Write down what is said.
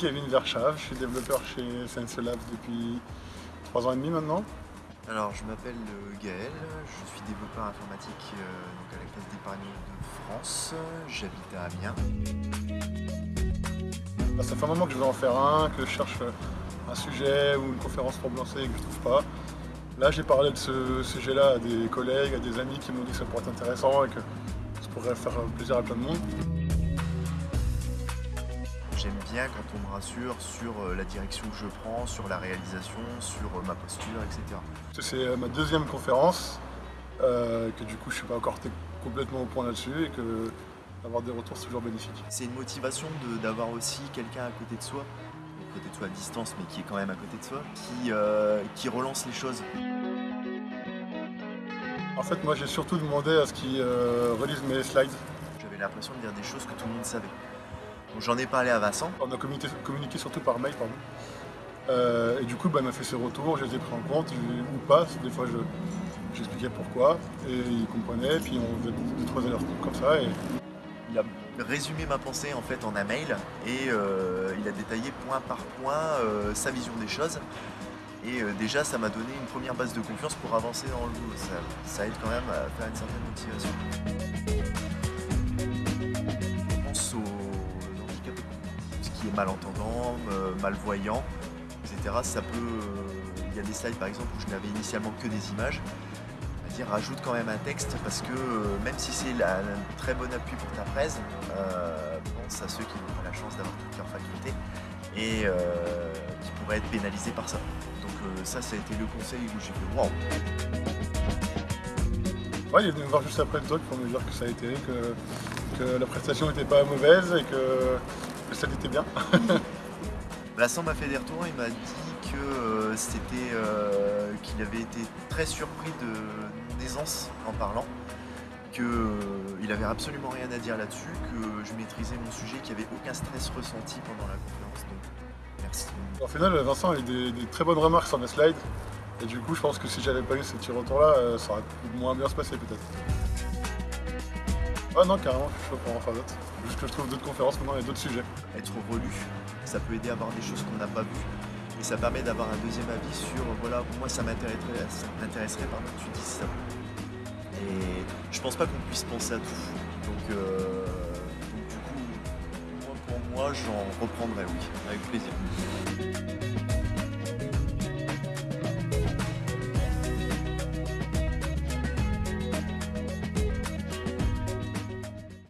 Kevin Verschave, je suis développeur chez Sense Labs depuis 3 ans et demi maintenant. Alors je m'appelle euh, Gaël, je suis développeur informatique euh, donc à la Caisse d'épargne de France, j'habite à Amiens. Bah, ça fait un moment que je veux en faire un, que je cherche un sujet ou une conférence pour me lancer et que je trouve pas. Là j'ai parlé de ce sujet-là à des collègues, à des amis qui m'ont dit que ça pourrait être intéressant et que ça pourrait faire plaisir à plein de monde. J'aime bien quand on me rassure sur euh, la direction que je prends, sur la réalisation, sur euh, ma posture, etc. C'est euh, ma deuxième conférence, que du coup je ne suis pas encore complètement au point là-dessus et que avoir des retours c'est toujours bénéfique. C'est une motivation d'avoir aussi quelqu'un à côté de soi, à côté de soi à distance mais qui est quand même à côté de soi, qui, qui relance les choses. En fait moi j'ai surtout demandé à ce qu'ils relisent mes slides. J'avais l'impression de dire des choses que tout le monde savait. J'en ai parlé à Vincent. On a communiqué, surtout par mail, pardon. Euh, et du coup, bah, il m'a fait ses retours, je les ai pris en compte, ou pas. Des fois, j'expliquais pourquoi, et il comprenait, puis on faisait deux, trois allers comme ça. Et... Il a résumé ma pensée en fait en un mail, et euh, il a détaillé point par point euh, sa vision des choses. Et déjà, ça m'a donné une première base de confiance pour avancer dans le boulot. Ça, ça aide quand même à faire une certaine motivation. Malentendant, malvoyant, etc. Ça peut, euh, il y a des slides par exemple où je n'avais initialement que des images, dire rajoute quand même un texte parce que euh, même si c'est un très bon appui pour ta presse, euh, pense à ceux qui n'ont pas la chance d'avoir toutes leurs facultés et qui pourraient être pénalisés par ça. Donc ça, ça a été le conseil où j'ai fait waouh. Ouais, il est venu me voir juste après le talk pour me dire que ça a été, que la prestation n'était pas mauvaise et que ça était bien. Vincent m'a fait des retours, il m'a dit que euh, c'était euh, qu'il avait été très surpris de mon aisance en parlant, qu'il euh, avait absolument rien à dire là-dessus, que je maîtrisais mon sujet, qu'il n'y avait aucun stress ressenti pendant la conférence. Donc merci. Au final, Vincent a eu des, très bonnes remarques sur mes slides. Et du coup, je pense que si j'avais pas eu ces petits retours-là, ça aurait moins bien se passer peut-être. Ah non, carrément, je suis chaud pour en faire d'autres. Juste que je trouve d'autres conférences maintenant et d'autres sujets. Être relu, ça peut aider à voir des choses qu'on n'a pas vues. Et ça permet d'avoir un deuxième avis sur, voilà, moi ça m'intéresserait, ça m'intéresserait, tu dis ça. Et je pense pas qu'on puisse penser à tout. Donc, euh, du coup, pour moi, j'en reprendrai, oui, avec plaisir.